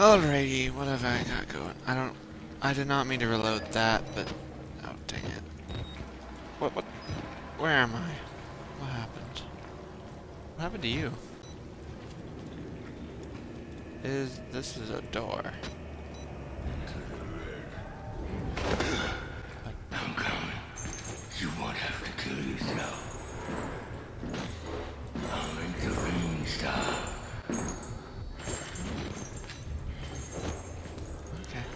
Alrighty, what have I got going? I don't... I did not mean to reload that, but... Oh, dang it. What, what... Where am I? What happened? What happened to you? Is... This is a door. I'm coming. You won't have to kill yourself. I'll make the rain stop. Okay.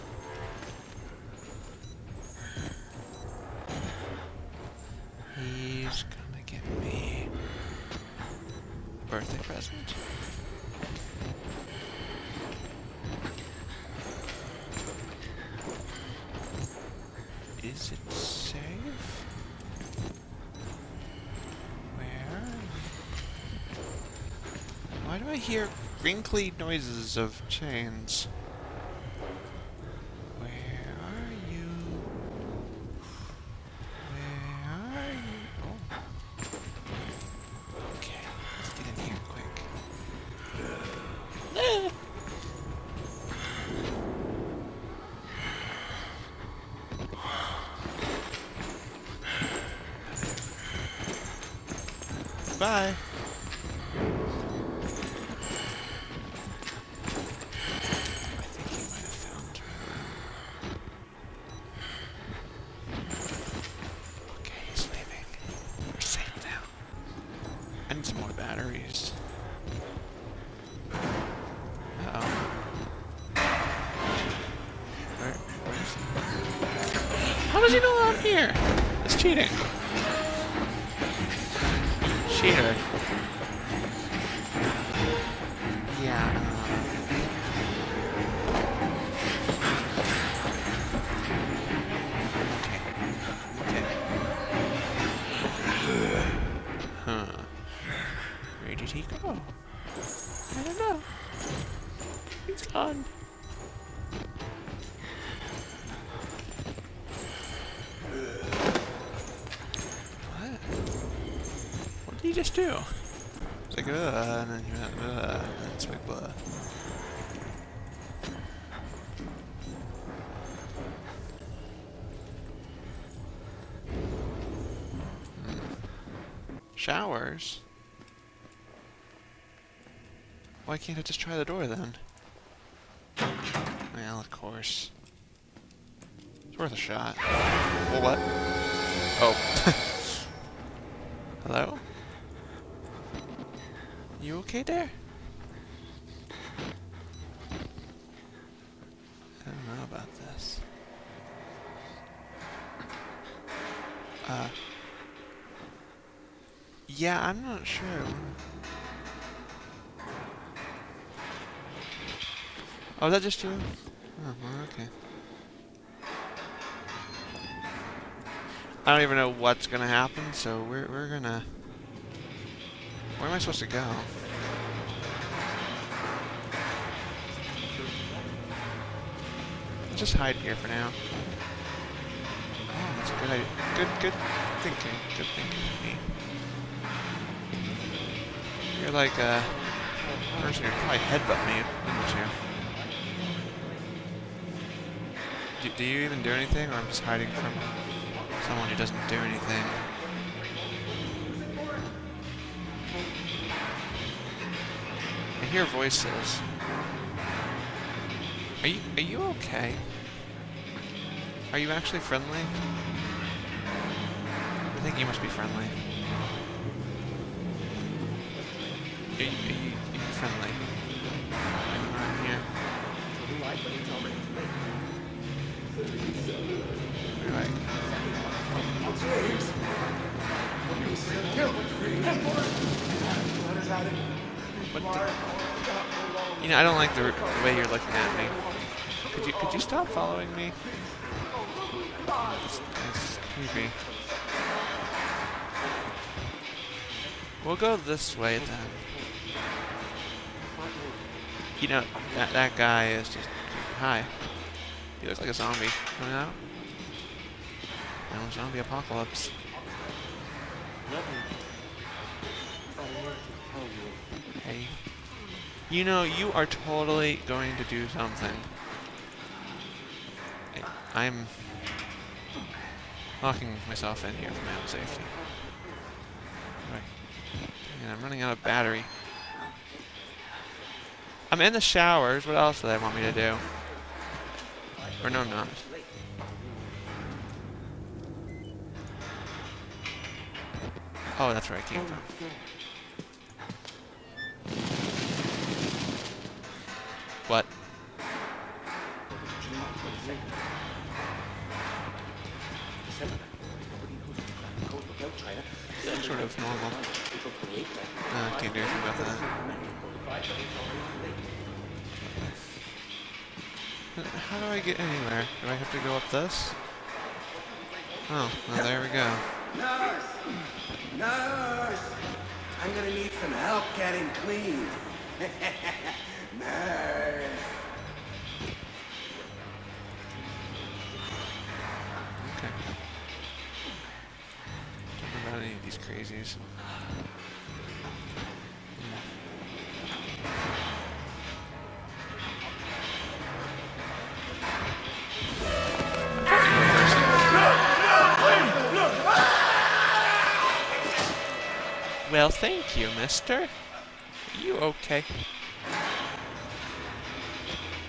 He's gonna give me a birthday present. Is it safe? Where? Why do I hear wrinkly noises of chains? Where are you? Where are you? Oh. Okay, let's get in here quick. Ah! Bye. Cheater. Yeah. Okay. Okay. Huh. Where did he go? I don't know. He's gone. He just do? It's like, uh, and then you went, uh, and then it's like, blah. Showers? Why can't I just try the door then? Well, of course. It's worth a shot. Well, what? Oh. Hello? Okay there? I don't know about this. Uh. Yeah, I'm not sure. Oh, that just you? Oh, well, okay. I don't even know what's gonna happen, so we're we're gonna. Where am I supposed to go? I'll just hide here for now. Oh, that's a good idea. Good, good thinking. Good thinking of me. You're like a person who'd probably headbutt me, wouldn't you? Do, do you even do anything, or I'm just hiding from someone who doesn't do anything? I hear voices. Are you are you okay? Are you actually friendly? I think you must be friendly. Are you, are you, are you friendly? Around here? I- What You know, I don't like the, the way you're looking at me. Could you could you stop following me? That's, that's creepy. We'll go this way then. You know, that that guy is just hi. He looks like a zombie coming out. No zombie apocalypse. Hey. You know, you are totally going to do something. I'm locking myself in here for my own safety. Right. And I'm running out of battery. I'm in the showers. What else do they want me to do? Or no, I'm not. Oh, that's where I came from. What? Uh, can't do anything about that. How do I get anywhere? Do I have to go up this? Oh, well there we go. Nurse! Nurse! I'm gonna need some help getting clean. Nurse! Okay. Don't know about any of these crazies. Well, thank you, mister. Are you okay?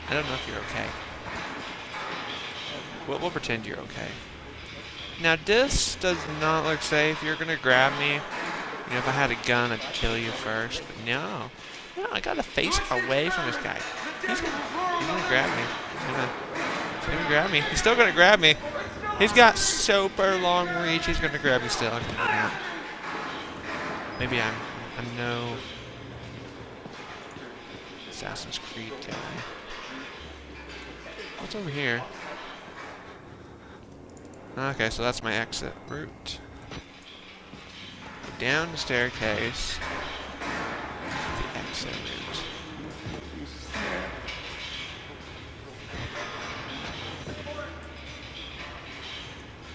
I don't know if you're okay. We'll, we'll pretend you're okay. Now, this does not look safe. You're gonna grab me. You know, if I had a gun, I'd kill you first. But no. No, I gotta face away from this guy. He's gonna, he's gonna grab me. He's gonna, he's gonna grab me. He's still gonna grab me. He's got super long reach. He's gonna grab me still. I'm gonna out. Maybe I'm, I'm no Assassin's Creed guy. What's over here? Okay, so that's my exit route. Down the staircase. The exit route.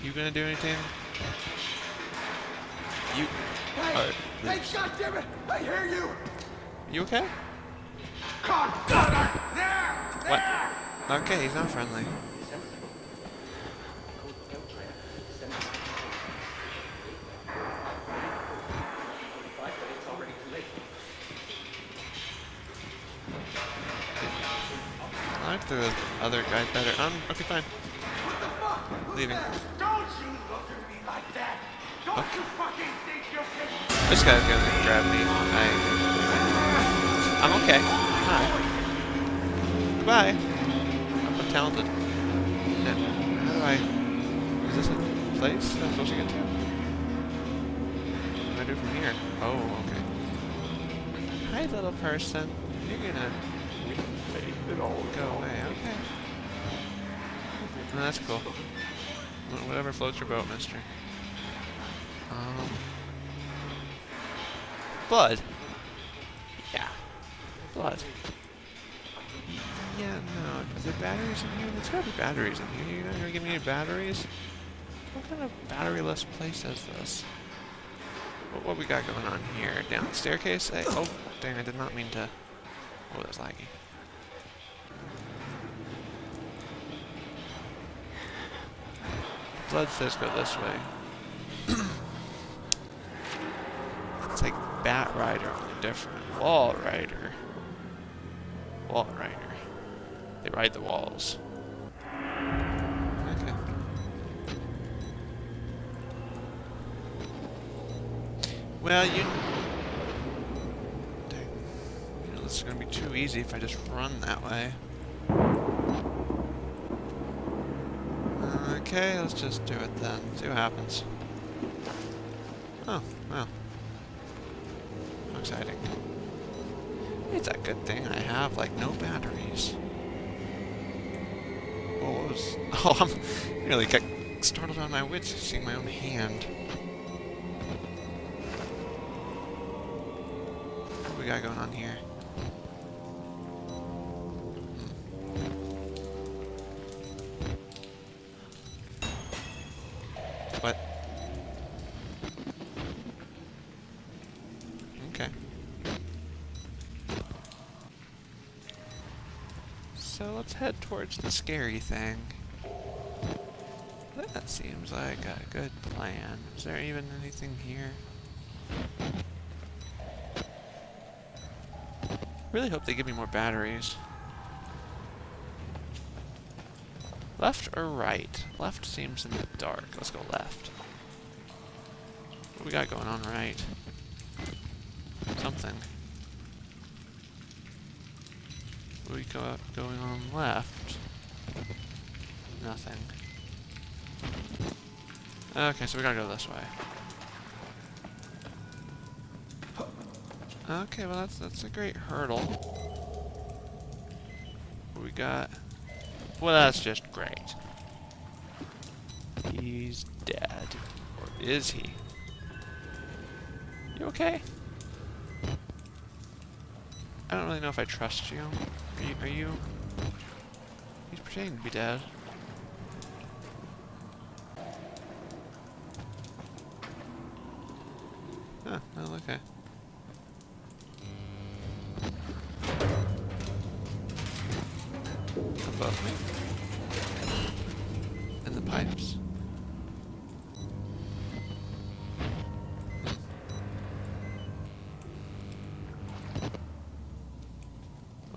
You gonna do anything? You are. Uh, Hey, goddammit! I hear you! You okay? God, God, there! What? Okay, he's not friendly. I like the other guy better. Um, okay, fine. Leaving. Don't you look at me like that! Don't Okay. This guy's gonna grab me. I. I'm okay. Hi. Goodbye. I'm talented. Now, how do I? Is this a place that I'm supposed to get to? What do I do from here? Oh, okay. Hi, little person. You're gonna it all go away. Okay. No, that's cool. Whatever floats your boat, mister. Um. Blood. Yeah. Blood. Yeah, no. Is there batteries in here? There's gotta be batteries in here. You're not gonna give me any batteries? What kind of batteryless place is this? What, what we got going on here? Down the staircase? Oh, dang, I did not mean to... Oh, that's laggy. Blood says go this way. It's like Bat Rider, on only different. Wall Rider. Wall Rider. They ride the walls. Okay. Well, you... Dang. You know, this is gonna be too easy if I just run that way. Okay, let's just do it then. See what happens. Oh, well. How exciting. It's a good thing I have, like, no batteries. Oh, what was... Oh, I'm really got startled on my wits seeing my own hand. What we got going on here? Head towards the scary thing. That seems like a good plan. Is there even anything here? Really hope they give me more batteries. Left or right? Left seems in the dark. Let's go left. What we got going on right? Something. What we got going on left? Nothing. Okay, so we gotta go this way. Okay, well that's that's a great hurdle. What we got? Well, that's just great. He's dead. Or is he? You okay? I don't really know if I trust you. Are you? You? He's pretending to be dead.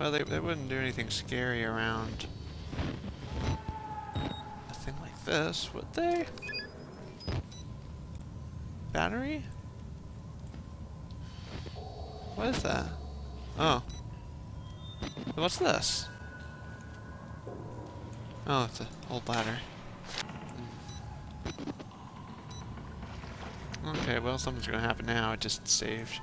Well, they, they wouldn't do anything scary around a thing like this, would they? Battery? What is that? Oh. What's this? Oh, it's an old ladder. Okay, well, something's gonna happen now. It just saved.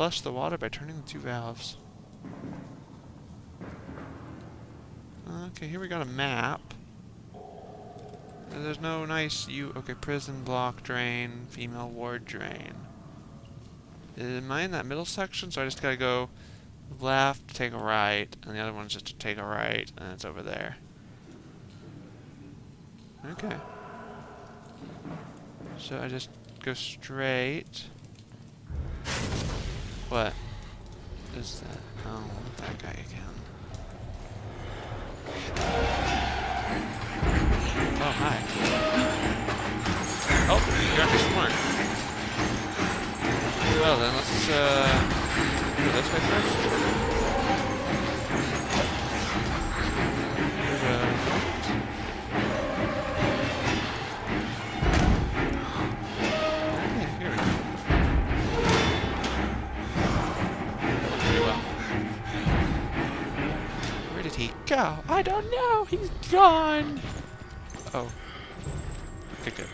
Flush the water by turning the two valves. Okay, here we got a map. There's no nice you. Okay, prison block drain, female ward drain. Am I in that middle section? So I just gotta go left, take a right, and the other one's just to take a right, and it's over there. Okay. So I just go straight. What is that? Oh, that guy again. Oh, hi. Oh, you're actually smart. Well then, let's uh, go this way first. I don't know. He's gone. Oh. Okay, good.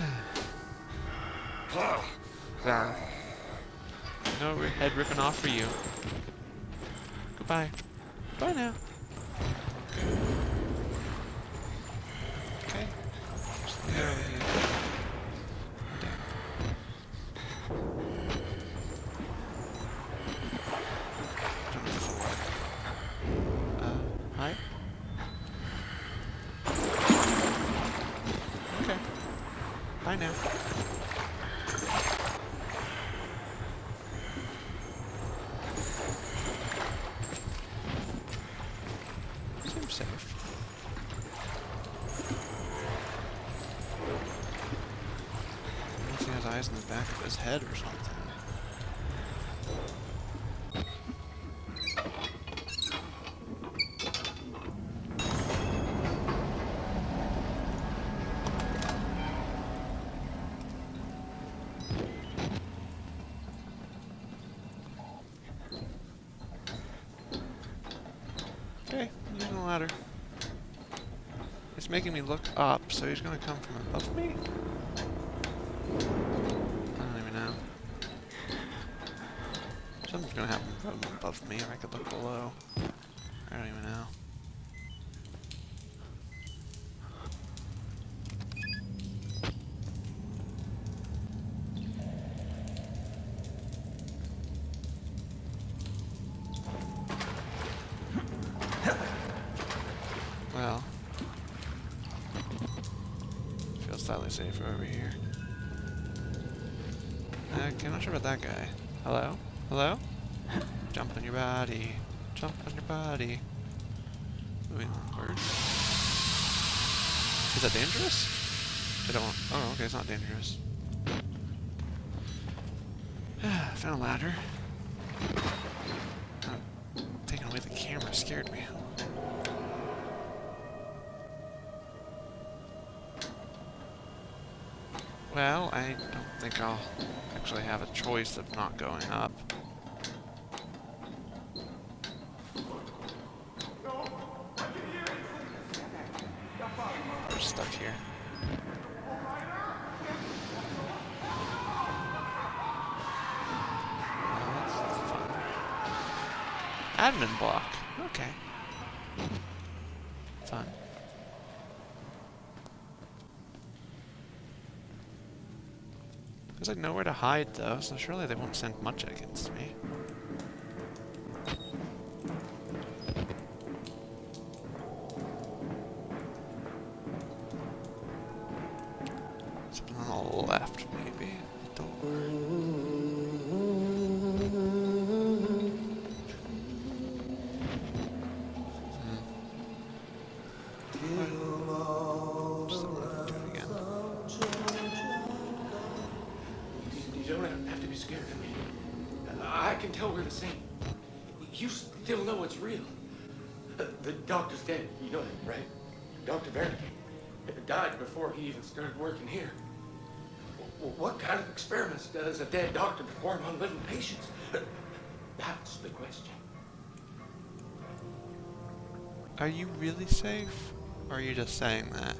No head ripping off for you. Goodbye. Bye now. Okay. Just lay over here. Damn. Don't know if this'll work. Uh, hi? Okay. Bye now. Safe. Unless he has eyes in the back of his head or something. Okay, I'm using the ladder. It's making me look up, so he's gonna come from above me? I don't even know. Something's gonna happen from above me, or I could look below. I don't even know. Is that dangerous? I don't. Oh, okay, it's not dangerous. Found a ladder. Oh, taking away the camera scared me. Well, I don't think I'll actually have a choice of not going up. We're stuck here. Oh, that's fun. Admin block. Okay. Fun. There's like nowhere to hide though, so surely they won't send much against me. You don't have to be scared of me. I can tell we're the same. You still know it's real. The doctor's dead. You know that, right? Dr. Wernicke died before he even started working here. What kind of experiments does a dead doctor perform on living patients? That's the question. Are you really safe? Or are you just saying that?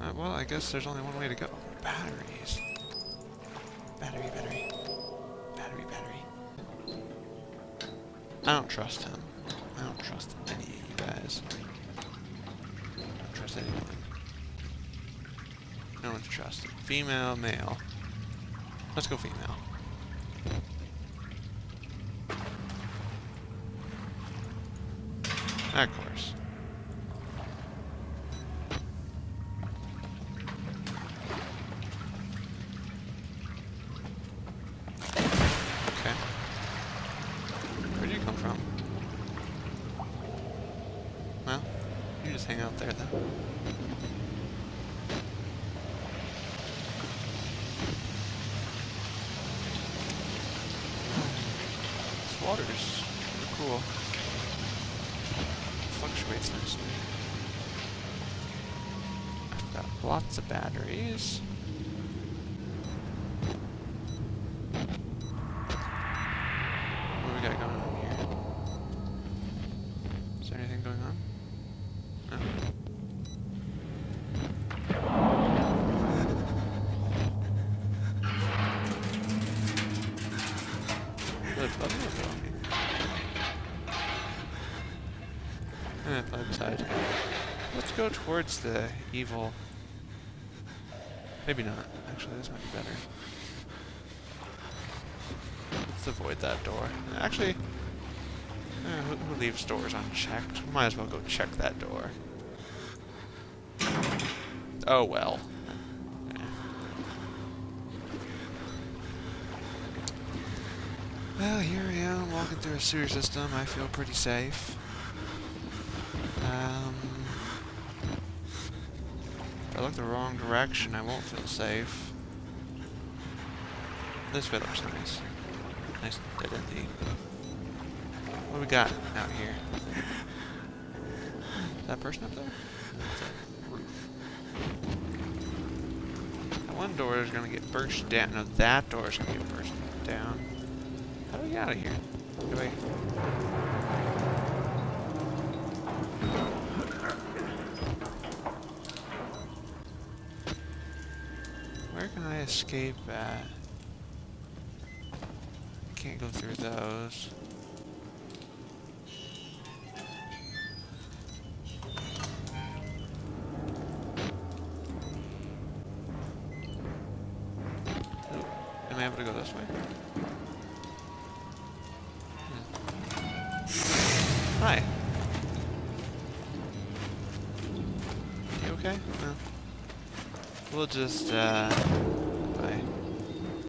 Uh, well, I guess there's only one way to go. Batteries. Battery, battery. Battery, battery. I don't trust him. I don't trust any of you guys. I don't trust anyone. Trusted. Female, male. Let's go female. Of course. Okay. Where'd you come from? Well, you just hang out there then. This water's pretty cool. Fluctuates nicely. I've got lots of batteries. What do we got going on here? Is there anything going on? No. Let's go towards the evil. Maybe not. Actually, this might be better. Let's avoid that door. Actually, who leaves doors unchecked? Might as well go check that door. Oh well. Well, here I am walking through a sewer system. I feel pretty safe. Um, if I look the wrong direction, I won't feel safe. This way looks nice. Nice dead endy. What we got out here? Is that person up there? That one door is gonna get burst down. No, that door is gonna get burst down. How do we get out of here? Do I... Where can I escape at? Can't go through those. This way? Hmm. Hi. You okay? We'll just, uh...